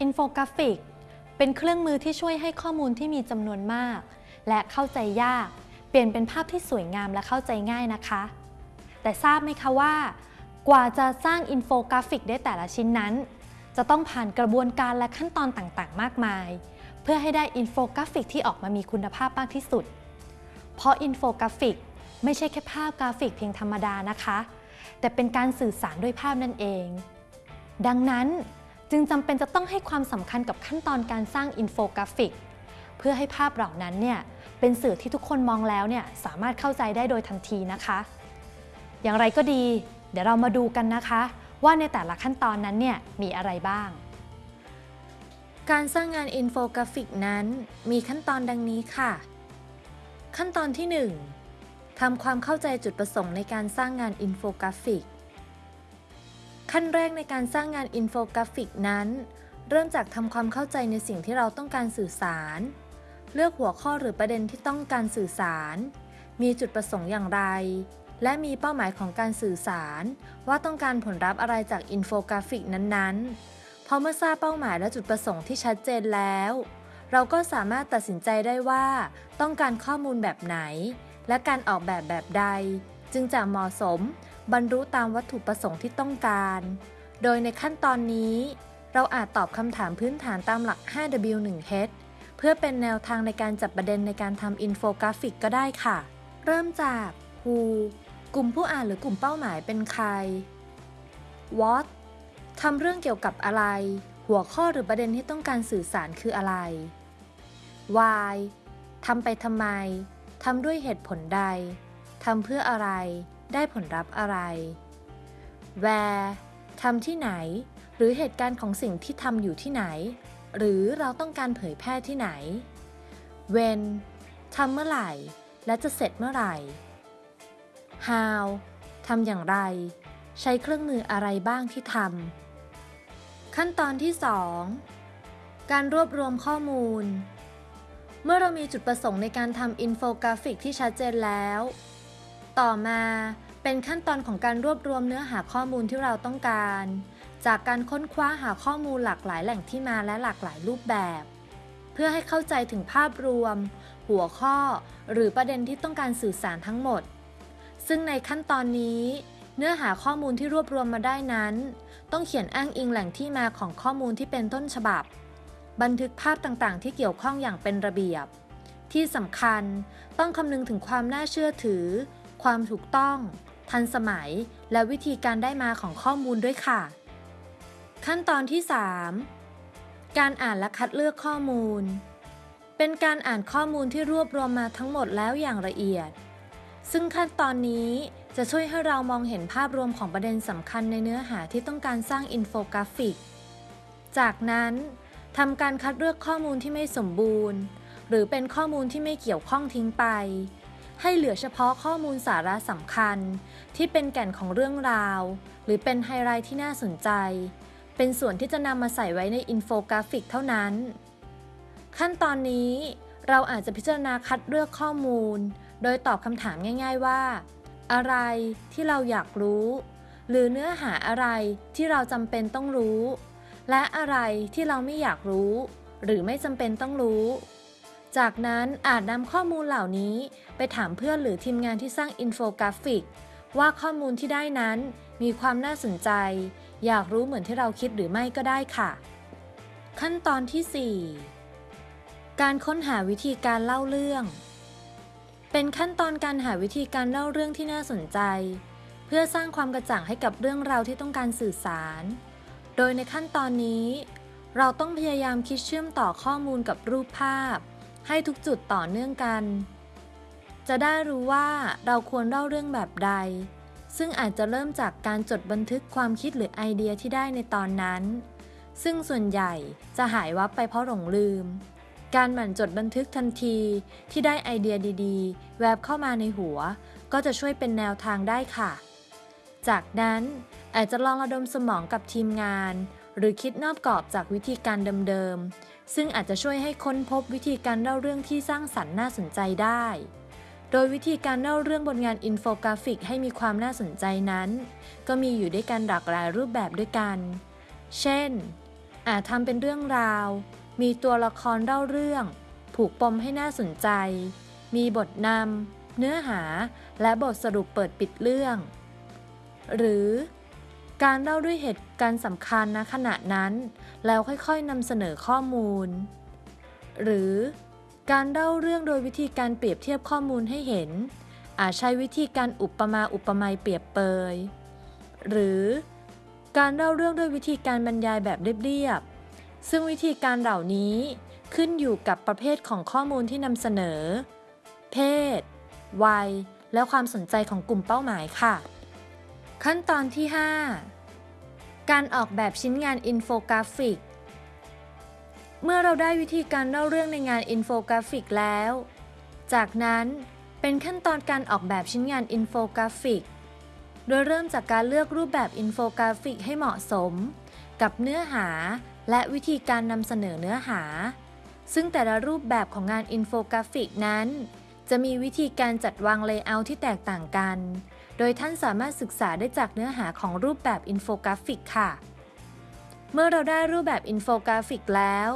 อินโฟกราฟิก เป็นเครื่องมือที่ช่วยให้ข้อมูลที่มีจำนวนมาก และเข้าใจยาก เปลี่ยนเป็นภาพที่สวยงามและเข้าใจง่ายนะคะ แต่ทราบไหมคะว่า กว่าจะสร้างอินโฟกราฟิกได้แต่ละชิ้นนั้น จะต้องผ่านกระบวนการและขั้นตอนต่างๆ มากมาย เพื่อให้ได้อินโฟกราฟิกที่ออกมามีคุณภาพมากที่สุด เพราะอินโฟกราฟิกไม่ใช่แค่ภาพกราฟิกเพียงธรรมดานะคะ แต่เป็นการสื่อสารด้วยภาพนั่นเอง ดังนั้น จึงจำเป็นจะต้องให้ความสำคัญกับขั้นตอนการสร้างอินโฟกราฟิก เพื่อให้ภาพเหล่านั้นเนี่ยเป็นสื่อที่ทุกคนมองแล้วเนี่ยสามารถเข้าใจได้โดยทันทีนะคะ อย่างไรก็ดี เดี๋ยวเรามาดูกันนะคะ ว่าในแต่ละขั้นตอนนั้นเนี่ยมีอะไรบ้าง การสร้างงานอินโฟกราฟิกนั้น มีขั้นตอนดังนี้ค่ะ ขั้นตอนที่ 1ทำความเข้าใจจุดประสงค์ในการสร้างงานอินโฟกราฟิก ขั้นแรกในการสร้างงานอินโฟกราฟิกนั้น เริ่มจากทำความเข้าใจในสิ่งที่เราต้องการสื่อสาร เลือกหัวข้อหรือประเด็นที่ต้องการสื่อสาร มีจุดประสงค์อย่างไร และมีเป้าหมายของการสื่อสาร ว่าต้องการผลลัพธ์อะไรจากอินโฟกราฟิกนั้นๆ พอเมื่อทราบเป้าหมายและจุดประสงค์ที่ชัดเจนแล้ว เราก็สามารถตัดสินใจได้ว่า ต้องการข้อมูลแบบไหน และการออกแบบแบบใด จึงจะเหมาะสม บรรลุตามวัตถุประสงค์ที่ต้องการ โดยในขั้นตอนนี้ เราอาจตอบคำถามพื้นฐานตามหลัก 5W1H เพื่อเป็นแนวทางในการจับประเด็นในการทำอินโฟกราฟิกก็ได้ค่ะ เริ่มจาก Who กลุ่มผู้อ่านหรือกลุ่มเป้าหมายเป็นใคร What ทำเรื่องเกี่ยวกับอะไร หัวข้อหรือประเด็นที่ต้องการสื่อสารคืออะไร Why ทำไปทำไม ทำด้วยเหตุผลใด ทำเพื่ออะไร ได้ผลลัพธ์อะไร Where ทำที่ไหน หรือเหตุการณ์ของสิ่งที่ทำอยู่ที่ไหน หรือเราต้องการเผยแพร่ที่ไหน When ทำเมื่อไหร่ และจะเสร็จเมื่อไหร่ How ทำอย่างไร ใช้เครื่องมืออะไรบ้างที่ทำขั้นตอนที่ 2 การรวบรวมข้อมูล เมื่อเรามีจุดประสงค์ในการทำอินโฟกราฟิกที่ชัดเจนแล้ว ต่อมาเป็นขั้นตอนของการรวบรวมเนื้อหาข้อมูลที่เราต้องการ จากการค้นคว้าหาข้อมูลหลากหลายแหล่งที่มาและหลากหลายรูปแบบ เพื่อให้เข้าใจถึงภาพรวม หัวข้อ หรือประเด็นที่ต้องการสื่อสารทั้งหมด ซึ่งในขั้นตอนนี้ เนื้อหาข้อมูลที่รวบรวมมาได้นั้น ต้องเขียนอ้างอิงแหล่งที่มาของข้อมูลที่เป็นต้นฉบับ บันทึกภาพต่างๆ ที่เกี่ยวข้องอย่างเป็นระเบียบ ที่สำคัญต้องคำนึงถึงความน่าเชื่อถือ ความถูกต้อง ทันสมัย และวิธีการได้มาของข้อมูลด้วยค่ะ ขั้นตอนที่ 3 การอ่านและคัดเลือกข้อมูล เป็นการอ่านข้อมูลที่รวบรวมมาทั้งหมดแล้วอย่างละเอียด ซึ่งขั้นตอนนี้จะช่วยให้เรามองเห็นภาพรวมของประเด็นสำคัญในเนื้อหาที่ต้องการสร้างอินโฟกราฟิก จากนั้นทำการคัดเลือกข้อมูลที่ไม่สมบูรณ์ หรือเป็นข้อมูลที่ไม่เกี่ยวข้องทิ้งไป ให้เหลือเฉพาะข้อมูลสาระสำคัญ ที่เป็นแก่นของเรื่องราว หรือเป็นไฮไลท์ที่น่าสนใจ เป็นส่วนที่จะนำมาใส่ไว้ในอินโฟกราฟิกเท่านั้น ขั้นตอนนี้เราอาจจะพิจารณาคัดเลือกข้อมูล โดยตอบคำถามง่าย ๆว่า อะไรที่เราอยากรู้ หรือเนื้อหาอะไรที่เราจำเป็นต้องรู้ และอะไรที่เราไม่อยากรู้ หรือไม่จำเป็นต้องรู้ จากนั้นอาจนำข้อมูลเหล่านี้ไปถามเพื่อนหรือทีมงานที่สร้างอินโฟกราฟิก ว่าข้อมูลที่ได้นั้นมีความน่าสนใจ อยากรู้เหมือนที่เราคิดหรือไม่ก็ได้ค่ะ ขั้นตอนที่ 4 การค้นหาวิธีการเล่าเรื่อง เป็นขั้นตอนการหาวิธีการเล่าเรื่องที่น่าสนใจ เพื่อสร้างความกระจ่างให้กับเรื่องราวที่ต้องการสื่อสาร โดยในขั้นตอนนี้ เราต้องพยายามคิดเชื่อมต่อข้อมูลกับรูปภาพ ให้ทุกจุดต่อเนื่องกัน จะได้รู้ว่าเราควรเล่าเรื่องแบบใด ซึ่งอาจจะเริ่มจากการจดบันทึกความคิดหรือไอเดียที่ได้ในตอนนั้น ซึ่งส่วนใหญ่จะหายวับไปเพราะหลงลืม การหมั่นจดบันทึกทันทีที่ได้ไอเดียดีๆ แวบเข้ามาในหัว ก็จะช่วยเป็นแนวทางได้ค่ะ จากนั้นอาจจะลองระดมสมองกับทีมงาน หรือคิดนอกกรอบจากวิธีการเดิมๆ ซึ่งอาจจะช่วยให้ค้นพบวิธีการเล่าเรื่องที่สร้างสรรค์น่าสนใจได้ โดยวิธีการเล่าเรื่องบนงานอินโฟกราฟิกให้มีความน่าสนใจนั้น ก็มีอยู่ด้วยกันหลากหลายรูปแบบด้วยกัน เช่น อาจทำเป็นเรื่องราว มีตัวละครเล่าเรื่อง ผูกปมให้น่าสนใจ มีบทนำเนื้อหา และบทสรุปเปิดปิดเรื่อง หรือ การเล่าด้วยเหตุการณ์สำคัญณขณะนั้น แล้วค่อยๆนำเสนอข้อมูล หรือการเล่าเรื่องโดยวิธีการเปรียบเทียบข้อมูลให้เห็น อาจใช้วิธีการอุปมาอุปไมยเปรียบเปรย หรือการเล่าเรื่องด้วยวิธีการบรรยายแบบเรียบๆ ซึ่งวิธีการเหล่านี้ขึ้นอยู่กับประเภทของข้อมูลที่นำเสนอ เพศ วัย และความสนใจของกลุ่มเป้าหมายค่ะ ขั้นตอนที่ 5 การออกแบบชิ้นงานอินโฟกราฟิก เมื่อเราได้วิธีการเล่าเรื่องในงานอินโฟกราฟิกแล้ว จากนั้นเป็นขั้นตอนการออกแบบชิ้นงานอินโฟกราฟิก โดยเริ่มจากการเลือกรูปแบบอินโฟกราฟิกให้เหมาะสม กับเนื้อหาและวิธีการนำเสนอเนื้อหา ซึ่งแต่ละรูปแบบของงานอินโฟกราฟิกนั้น จะมีวิธีการจัดวาง layout ที่แตกต่างกัน โดยท่านสามารถศึกษาได้จากเนื้อหาของรูปแบบอินโฟกราฟิกค่ะ เมื่อเราได้รูปแบบอินโฟกราฟิกแล้ว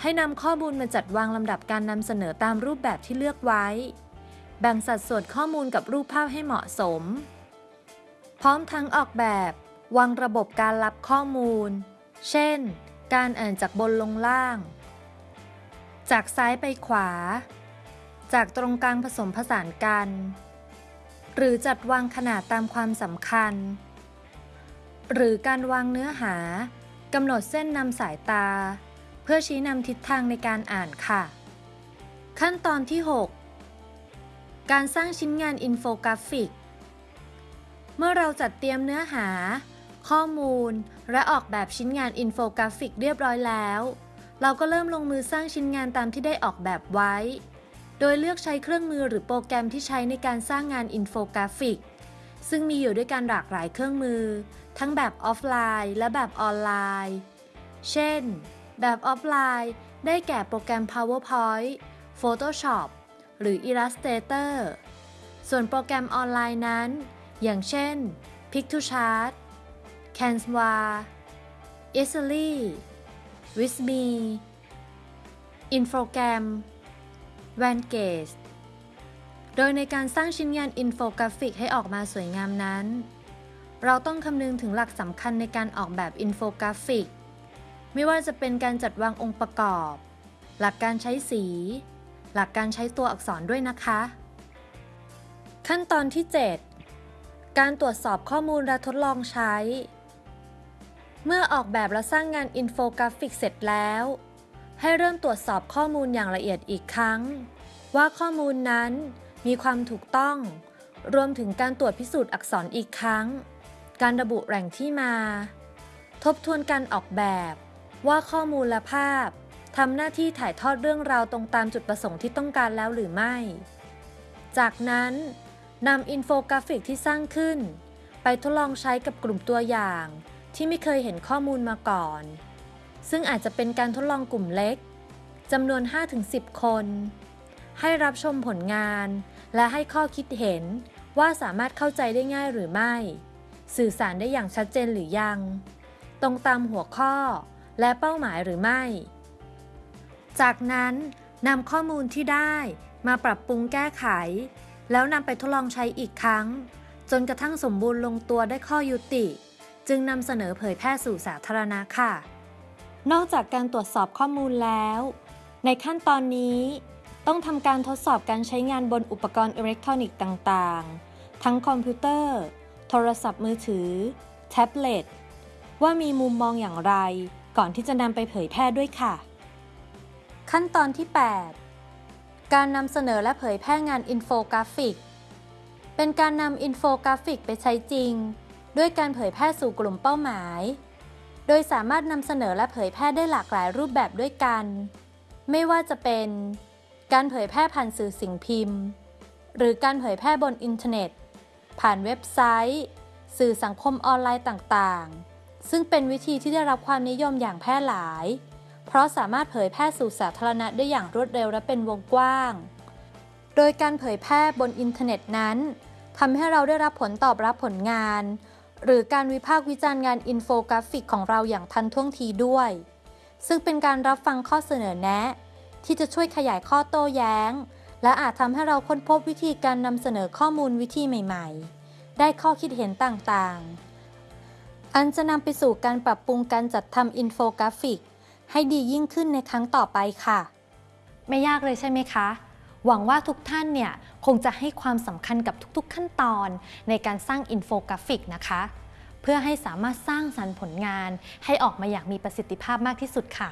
ให้นำข้อมูลมาจัดวางลำดับการนำเสนอตามรูปแบบที่เลือกไว้ แบ่งสัดส่วนข้อมูลกับรูปภาพให้เหมาะสม พร้อมทั้งออกแบบ วางระบบการรับข้อมูล เช่น การอ่านจากบนลงล่าง จากซ้ายไปขวา จากตรงกลางผสมผสานกัน หรือจัดวางขนาดตามความสำคัญ หรือการวางเนื้อหากำหนดเส้นนำสายตา เพื่อชี้นำทิศทางในการอ่านค่ะ ขั้นตอนที่ 6 การสร้างชิ้นงานอินโฟกราฟิก เมื่อเราจัดเตรียมเนื้อหา ข้อมูล และออกแบบชิ้นงานอินโฟกราฟิกเรียบร้อยแล้ว เราก็เริ่มลงมือสร้างชิ้นงานตามที่ได้ออกแบบไว้ โดยเลือกใช้เครื่องมือหรือโปรแกรมที่ใช้ในการสร้างงานอินโฟกราฟิก ซึ่งมีอยู่ด้วยกันหลากหลายเครื่องมือ ทั้งแบบออฟไลน์ และแบบออนไลน์ เช่น แบบออฟไลน์ได้แก่โปรแกรม PowerPoint Photoshop หรือ Illustrator ส่วนโปรแกรมออนไลน์นั้น อย่างเช่น Piktochart Canva e a s y l y w i s m e Infogram Easelly Visme Infogram Venngage โดยในการสร้างชิ้นงานอินโฟกราฟิกให้ออกมาสวยงามนั้น เราต้องคำนึงถึงหลักสำคัญในการออกแบบอินโฟกราฟิก ไม่ว่าจะเป็นการจัดวางองค์ประกอบ หลักการใช้สี หลักการใช้ตัวอักษรด้วยนะคะ ขั้นตอนที่ 7 การตรวจสอบข้อมูลและทดลองใช้ เมื่อออกแบบและสร้างงานอินโฟกราฟิกเสร็จแล้ว ให้เริ่มตรวจสอบข้อมูลอย่างละเอียดอีกครั้ง ว่าข้อมูลนั้นมีความถูกต้อง รวมถึงการตรวจพิสูจน์อักษรอีกครั้ง การระบุแหล่งที่มา ทบทวนการออกแบบ ว่าข้อมูลและภาพทำหน้าที่ถ่ายทอดเรื่องราวตรงตามจุดประสงค์ที่ต้องการแล้วหรือไม่ จากนั้นนำอินโฟกราฟิกที่สร้างขึ้น ไปทดลองใช้กับกลุ่มตัวอย่าง ที่ไม่เคยเห็นข้อมูลมาก่อน ซึ่งอาจจะเป็นการทดลองกลุ่มเล็กจำนวน 5-10 คน ให้รับชมผลงาน และให้ข้อคิดเห็นว่าสามารถเข้าใจได้ง่ายหรือไม่ สื่อสารได้อย่างชัดเจนหรือยัง ตรงตามหัวข้อและเป้าหมายหรือไม่ จากนั้นนำข้อมูลที่ได้มาปรับปรุงแก้ไข แล้วนำไปทดลองใช้อีกครั้ง จนกระทั่งสมบูรณ์ลงตัวได้ข้อยุติ จึงนำเสนอเผยแพร่สู่สาธารณะค่ะ นอกจากการตรวจสอบข้อมูลแล้ว ในขั้นตอนนี้ต้องทำการทดสอบการใช้งานบนอุปกรณ์อิเล็กทรอนิกส์ต่างๆ ทั้งคอมพิวเตอร์ โทรศัพท์มือถือ แท็บเล็ต ว่ามีมุมมองอย่างไร ก่อนที่จะนำไปเผยแพร่ด้วยค่ะ ขั้นตอนที่ 8 การนำเสนอและเผยแพร่งานอินโฟกราฟิก เป็นการนำอินโฟกราฟิกไปใช้จริง ด้วยการเผยแพร่สู่กลุ่มเป้าหมาย โดยสามารถนำเสนอและเผยแพร่ได้หลากหลายรูปแบบด้วยกัน ไม่ว่าจะเป็น การเผยแพร่ผ่านสื่อสิ่งพิมพ์ หรือการเผยแพร่บนอินเทอร์เน็ต ผ่านเว็บไซต์ สื่อสังคมออนไลน์ต่างๆ ซึ่งเป็นวิธีที่ได้รับความนิยมอย่างแพร่หลาย เพราะสามารถเผยแพร่สู่สาธารณะได้อย่างรวดเร็วและเป็นวงกว้าง โดยการเผยแพร่บนอินเทอร์เน็ตนั้นทำให้เราได้รับผลตอบรับผลงาน หรือการวิพากษ์วิจารณ์งานอินโฟกราฟิกของเราอย่างทันท่วงทีด้วย ซึ่งเป็นการรับฟังข้อเสนอแนะ ที่จะช่วยขยายข้อโต้แย้ง และอาจทำให้เราค้นพบวิธีการนำเสนอข้อมูลวิธีใหม่ ๆ ได้ข้อคิดเห็นต่างๆ อันจะนำไปสู่การปรับปรุงการจัดทำอินโฟกราฟิก ให้ดียิ่งขึ้นในครั้งต่อไปค่ะ ไม่ยากเลยใช่ไหมคะ หวังว่าทุกท่านเนี่ยคงจะให้ความสำคัญกับทุกๆขั้นตอนในการสร้างอินโฟกราฟิกนะคะ เพื่อให้สามารถสร้างสรรค์ผลงานให้ออกมาอย่างมีประสิทธิภาพมากที่สุดค่ะ